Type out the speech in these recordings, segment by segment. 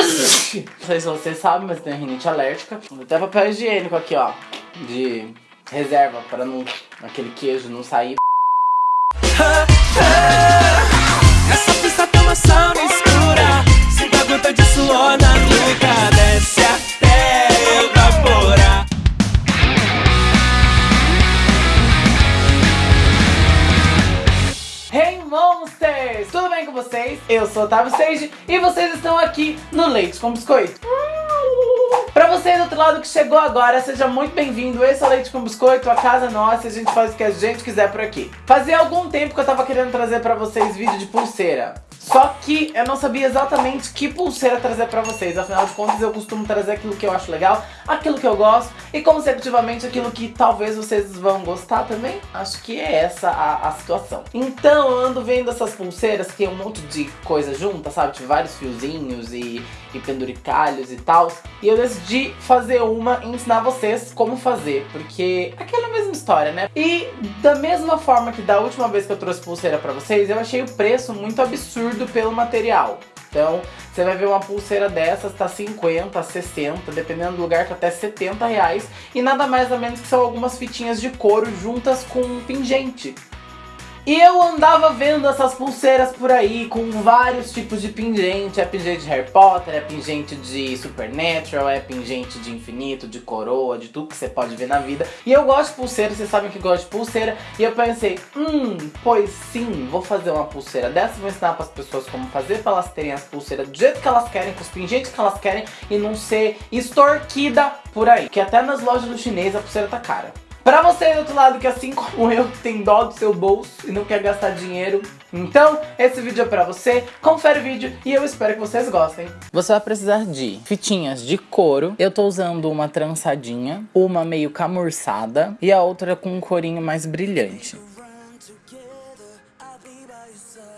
Não sei se você sabe, mas tem rinite alérgica. Até papel higiênico aqui, ó. De reserva, para não aquele queijo não sair. Tudo bem com vocês? Eu sou Otávio Sage e vocês estão aqui no Leite com Biscoito. Pra você do outro lado que chegou agora, seja muito bem-vindo. Esse é o Leite com Biscoito, a casa nossa a gente faz o que a gente quiser por aqui. Fazia algum tempo que eu tava querendo trazer pra vocês vídeo de pulseira. Só que eu não sabia exatamente que pulseira trazer pra vocês. Afinal de contas, eu costumo trazer aquilo que eu acho legal, aquilo que eu gosto e, consecutivamente, aquilo que talvez vocês vão gostar também. Acho que é essa a, a situação. Então, eu ando vendo essas pulseiras que tem um monte de coisa junta, sabe? Tipo, vários fiozinhos e, e penduricalhos e tal. E eu decidi fazer uma e ensinar vocês como fazer, porque aquela mesma história, né? E da mesma forma que da última vez que eu trouxe pulseira pra vocês, eu achei o preço muito absurdo pelo material. Então, você vai ver uma pulseira dessas, tá 50, 60, dependendo do lugar, tá até 70 reais. E nada mais ou menos que são algumas fitinhas de couro juntas com um pingente. E eu andava vendo essas pulseiras por aí, com vários tipos de pingente. É pingente de Harry Potter, é pingente de Supernatural, é pingente de infinito, de coroa, de tudo que você pode ver na vida. E eu gosto de pulseira, vocês sabem que gosto de pulseira. E eu pensei, hum, pois sim, vou fazer uma pulseira dessa. Vou ensinar para as pessoas como fazer, para elas terem as pulseiras do jeito que elas querem, com os pingentes que elas querem. E não ser extorquida por aí. Que até nas lojas do chinês a pulseira tá cara. Pra você do outro lado que assim como eu tem dó do seu bolso e não quer gastar dinheiro, então esse vídeo é pra você, confere o vídeo e eu espero que vocês gostem. Você vai precisar de fitinhas de couro, eu tô usando uma trançadinha, uma meio camurçada e a outra com um corinho mais brilhante.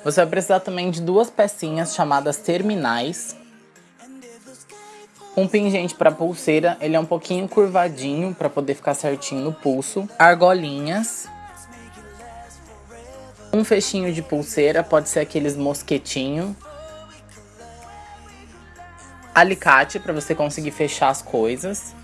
Você vai precisar também de duas pecinhas chamadas terminais, um pingente para pulseira, ele é um pouquinho curvadinho para poder ficar certinho no pulso. Argolinhas. Um fechinho de pulseira, pode ser aqueles mosquetinho. Alicate para você conseguir fechar as coisas.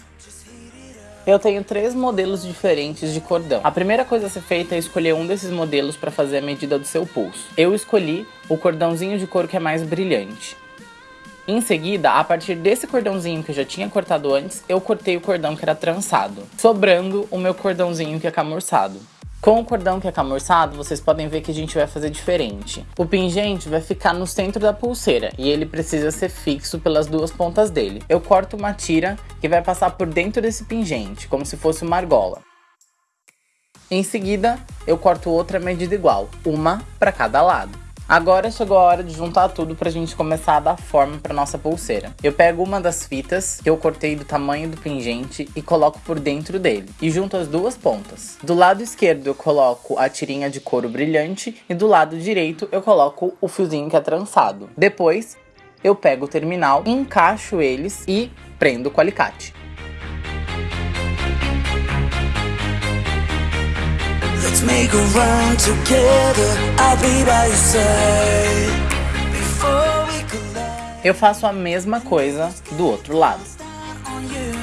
Eu tenho três modelos diferentes de cordão. A primeira coisa a ser feita é escolher um desses modelos para fazer a medida do seu pulso. Eu escolhi o cordãozinho de couro que é mais brilhante. Em seguida, a partir desse cordãozinho que eu já tinha cortado antes, eu cortei o cordão que era trançado, sobrando o meu cordãozinho que é camurçado. Com o cordão que é camurçado, vocês podem ver que a gente vai fazer diferente. O pingente vai ficar no centro da pulseira e ele precisa ser fixo pelas duas pontas dele. Eu corto uma tira que vai passar por dentro desse pingente, como se fosse uma argola. Em seguida, eu corto outra medida igual, uma para cada lado. Agora chegou a hora de juntar tudo pra gente começar a dar forma pra nossa pulseira. Eu pego uma das fitas que eu cortei do tamanho do pingente e coloco por dentro dele. E junto as duas pontas. Do lado esquerdo eu coloco a tirinha de couro brilhante e do lado direito eu coloco o fiozinho que é trançado. Depois eu pego o terminal, encaixo eles e prendo com alicate. Let's make a run together. I'll be by your side. Before we collide. Eu faço a mesma coisa do outro lado. on you.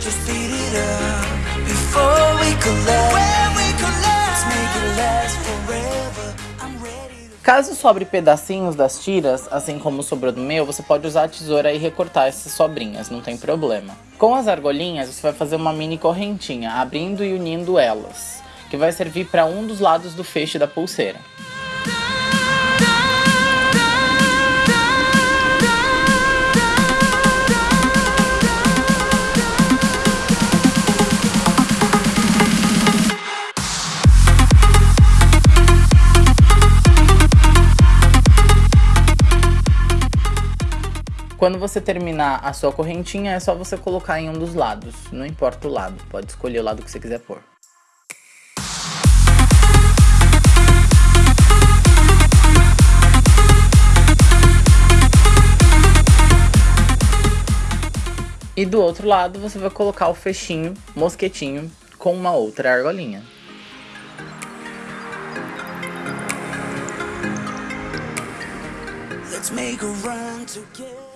Just speed it up. Before we collide. When we collide. Let's make it last forever. I'm ready to Caso sobre pedacinhos das tiras, assim como sobrou do meu, você pode usar a tesoura e recortar essas sobrinhas, não tem problema. Com as argolinhas, você vai fazer uma mini correntinha, abrindo e unindo elas, que vai servir para um dos lados do feixe da pulseira. Quando você terminar a sua correntinha, é só você colocar em um dos lados. Não importa o lado, pode escolher o lado que você quiser pôr. E do outro lado você vai colocar o fechinho, mosquetinho, com uma outra argolinha.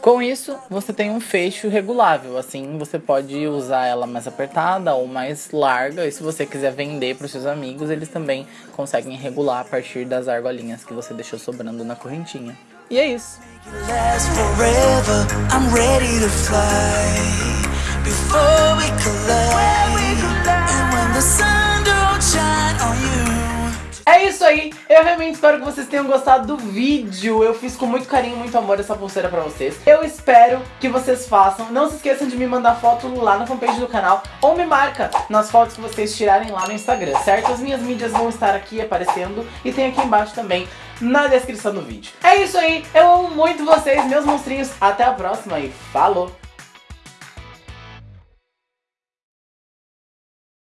Com isso, você tem um fecho regulável, assim você pode usar ela mais apertada ou mais larga, e se você quiser vender para os seus amigos, eles também conseguem regular a partir das argolinhas que você deixou sobrando na correntinha. E é isso. É isso aí, eu realmente espero que vocês tenham gostado do vídeo. Eu fiz com muito carinho, muito amor essa pulseira pra vocês. Eu espero que vocês façam. Não se esqueçam de me mandar foto lá na fanpage do canal Ou me marca nas fotos que vocês tirarem lá no Instagram, certo? As minhas mídias vão estar aqui aparecendo E tem aqui embaixo também na descrição do vídeo É isso aí, eu amo muito vocês, meus monstrinhos Até a próxima e falou!